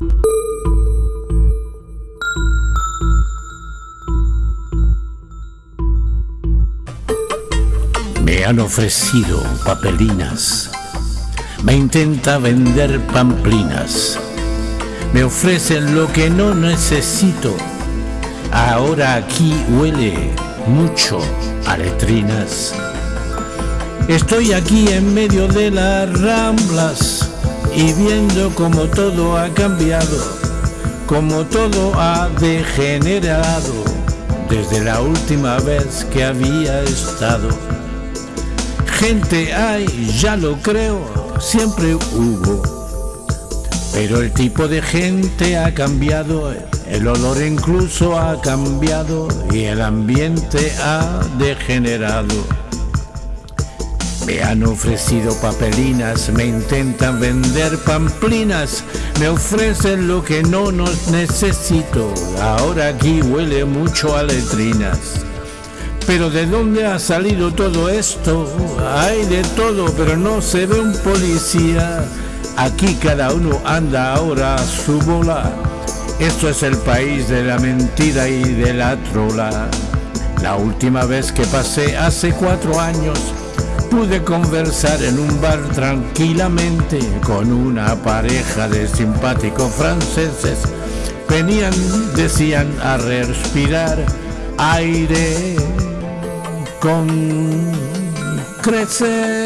Me han ofrecido papelinas, me intenta vender pamplinas, me ofrecen lo que no necesito. Ahora aquí huele mucho a letrinas. Estoy aquí en medio de las ramblas y viendo como todo ha cambiado, como todo ha degenerado desde la última vez que había estado. Gente hay, ya lo creo, siempre hubo. Pero el tipo de gente ha cambiado, el olor incluso ha cambiado y el ambiente ha degenerado. Me han ofrecido papelinas, me intentan vender pamplinas, me ofrecen lo que no nos necesito. Ahora aquí huele mucho a letrinas. Pero ¿de dónde ha salido todo esto? Hay de todo, pero no se ve un policía. Aquí cada uno anda ahora a su bola. Esto es el país de la mentira y de la trola. La última vez que pasé hace cuatro años, pude conversar en un bar tranquilamente con una pareja de simpáticos franceses. Venían, decían, a respirar aire con crecer.